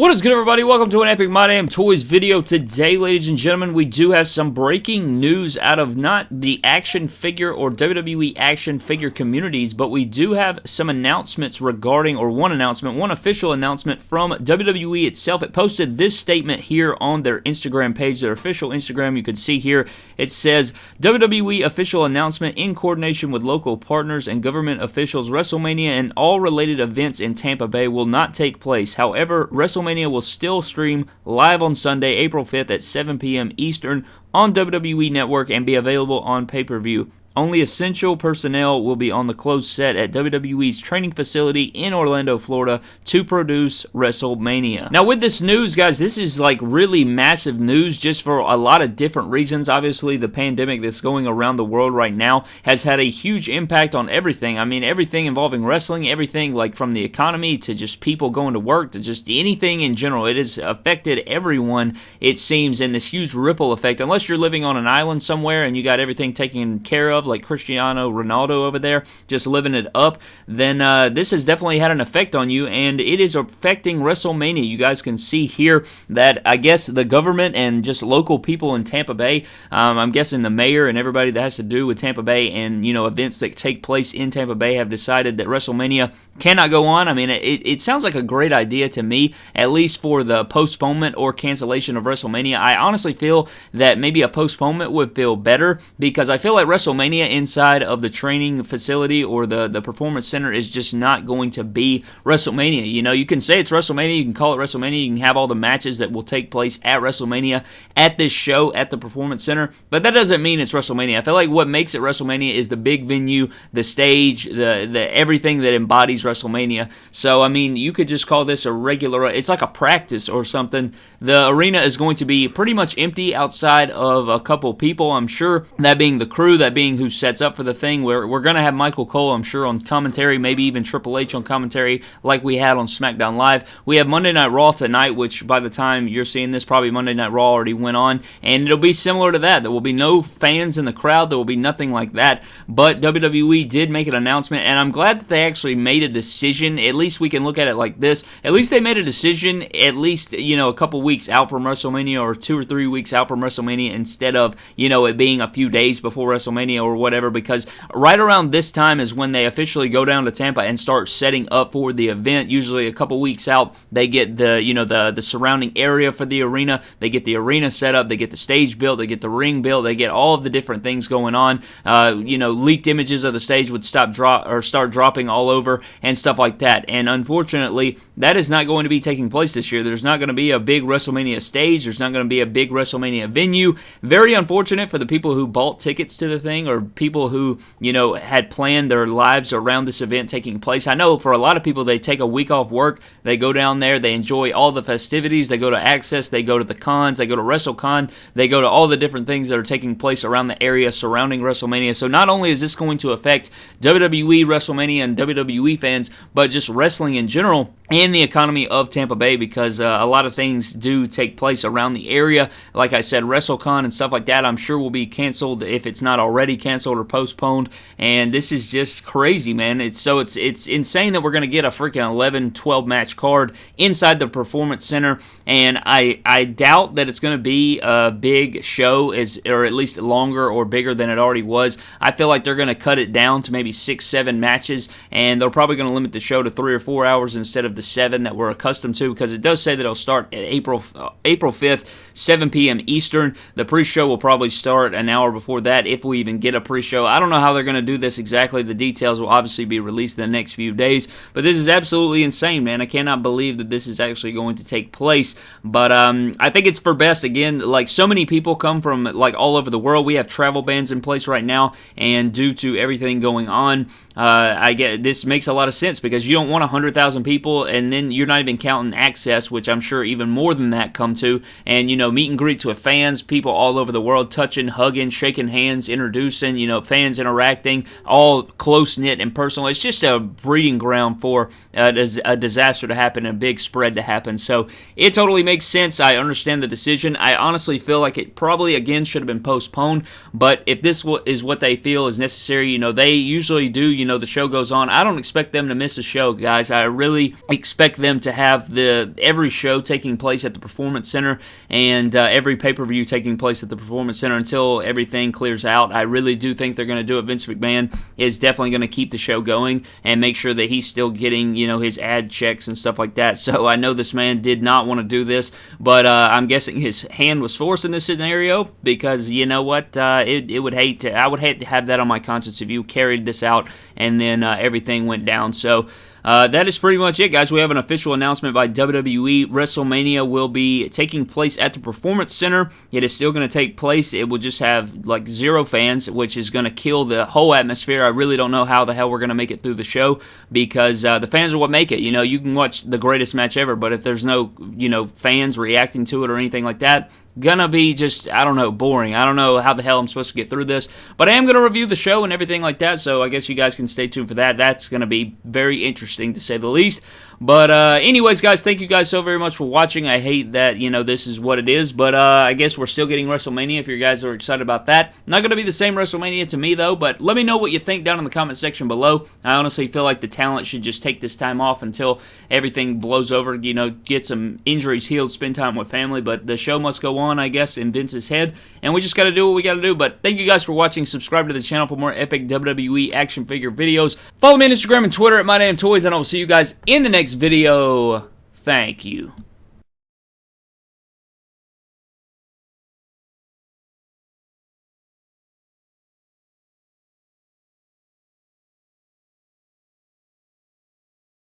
What is good, everybody? Welcome to an Epic My Damn Toys video. Today, ladies and gentlemen, we do have some breaking news out of not the action figure or WWE action figure communities, but we do have some announcements regarding, or one announcement, one official announcement from WWE itself. It posted this statement here on their Instagram page, their official Instagram. You can see here it says WWE official announcement in coordination with local partners and government officials. WrestleMania and all related events in Tampa Bay will not take place. However, WrestleMania WrestleMania will still stream live on Sunday, April 5th at 7 p.m. Eastern on WWE Network and be available on pay per view. Only essential personnel will be on the closed set at WWE's training facility in Orlando, Florida to produce WrestleMania. Now, with this news, guys, this is like really massive news just for a lot of different reasons. Obviously, the pandemic that's going around the world right now has had a huge impact on everything. I mean, everything involving wrestling, everything like from the economy to just people going to work to just anything in general. It has affected everyone, it seems, in this huge ripple effect. Unless you're living on an island somewhere and you got everything taken care of like Cristiano Ronaldo over there, just living it up, then uh, this has definitely had an effect on you, and it is affecting WrestleMania. You guys can see here that I guess the government and just local people in Tampa Bay, um, I'm guessing the mayor and everybody that has to do with Tampa Bay and you know events that take place in Tampa Bay have decided that WrestleMania cannot go on. I mean, it, it sounds like a great idea to me, at least for the postponement or cancellation of WrestleMania. I honestly feel that maybe a postponement would feel better because I feel like WrestleMania Inside of the training facility or the, the performance center is just not going to be WrestleMania. You know, you can say it's WrestleMania, you can call it WrestleMania, you can have all the matches that will take place at WrestleMania at this show at the performance center, but that doesn't mean it's WrestleMania. I feel like what makes it WrestleMania is the big venue, the stage, the, the everything that embodies WrestleMania. So, I mean, you could just call this a regular, it's like a practice or something. The arena is going to be pretty much empty outside of a couple people, I'm sure, that being the crew, that being who sets up for the thing. We're, we're going to have Michael Cole, I'm sure, on commentary, maybe even Triple H on commentary, like we had on SmackDown Live. We have Monday Night Raw tonight, which by the time you're seeing this, probably Monday Night Raw already went on, and it'll be similar to that. There will be no fans in the crowd, there will be nothing like that. But WWE did make an announcement, and I'm glad that they actually made a decision. At least we can look at it like this. At least they made a decision, at least, you know, a couple weeks out from WrestleMania or two or three weeks out from WrestleMania instead of, you know, it being a few days before WrestleMania or whatever because right around this time is when they officially go down to Tampa and start setting up for the event. Usually a couple weeks out, they get the you know the the surrounding area for the arena. They get the arena set up. They get the stage built. They get the ring built. They get all of the different things going on. Uh, you know, leaked images of the stage would stop drop or start dropping all over and stuff like that. And unfortunately, that is not going to be taking place this year. There's not going to be a big WrestleMania stage. There's not going to be a big WrestleMania venue. Very unfortunate for the people who bought tickets to the thing or people who, you know, had planned their lives around this event taking place. I know for a lot of people, they take a week off work, they go down there, they enjoy all the festivities, they go to Axxess, they go to the cons, they go to WrestleCon, they go to all the different things that are taking place around the area surrounding WrestleMania. So not only is this going to affect WWE, WrestleMania, and WWE fans, but just wrestling in general and the economy of Tampa Bay because uh, a lot of things do take place around the area. Like I said, WrestleCon and stuff like that, I'm sure will be canceled if it's not already canceled or postponed. And this is just crazy, man. It's so it's it's insane that we're going to get a freaking 11, 12 match card inside the Performance Center. And I I doubt that it's going to be a big show, as or at least longer or bigger than it already was. I feel like they're going to cut it down to maybe six, seven matches, and they're probably going to limit the show to three or four hours instead of the seven that we're accustomed to because it does say that it'll start at April uh, April 5th, 7 p.m. Eastern. The pre-show will probably start an hour before that if we even get a pre-show. I don't know how they're going to do this exactly. The details will obviously be released in the next few days, but this is absolutely insane, man. I cannot believe that this is actually going to take place. But um, I think it's for best. Again, like so many people come from like all over the world. We have travel bans in place right now, and due to everything going on, uh, I get this makes a lot of sense because you don't want 100,000 people and then you're not even counting Axxess, which I'm sure even more than that come to. And, you know, meet and greets with fans, people all over the world touching, hugging, shaking hands, introducing, you know, fans interacting, all close knit and personal. It's just a breeding ground for uh, a disaster to happen, a big spread to happen. So it totally makes sense. I understand the decision. I honestly feel like it probably, again, should have been postponed. But if this is what they feel is necessary, you know, they usually do, you know the show goes on. I don't expect them to miss a show, guys. I really expect them to have the every show taking place at the Performance Center and uh, every pay per view taking place at the Performance Center until everything clears out. I really do think they're going to do it. Vince McMahon is definitely going to keep the show going and make sure that he's still getting you know his ad checks and stuff like that. So I know this man did not want to do this, but uh, I'm guessing his hand was forced in this scenario because you know what, uh, it, it would hate to I would hate to have that on my conscience if you carried this out and then uh, everything went down. So. Uh, that is pretty much it, guys. We have an official announcement by WWE. WrestleMania will be taking place at the Performance Center. It is still going to take place. It will just have like zero fans, which is going to kill the whole atmosphere. I really don't know how the hell we're going to make it through the show because uh, the fans are what make it. You know, you can watch the greatest match ever, but if there's no, you know, fans reacting to it or anything like that, gonna be just I don't know boring. I don't know how the hell I'm supposed to get through this, but I am gonna review the show and everything like that. So I guess you guys can stay tuned for that. That's gonna be very interesting to say the least. But uh, anyways, guys, thank you guys so very much for watching. I hate that you know this is what it is, but uh, I guess we're still getting WrestleMania. If you guys are excited about that, not gonna be the same WrestleMania to me though. But let me know what you think down in the comment section below. I honestly feel like the talent should just take this time off until everything blows over. You know, get some injuries healed, spend time with family. But the show must go on, I guess, in Vince's head, and we just got to do what we got to do. But thank you guys for watching. Subscribe to the channel for more epic WWE action figure videos. Follow me on Instagram and Twitter at My and I will see you guys in the next video. Thank you.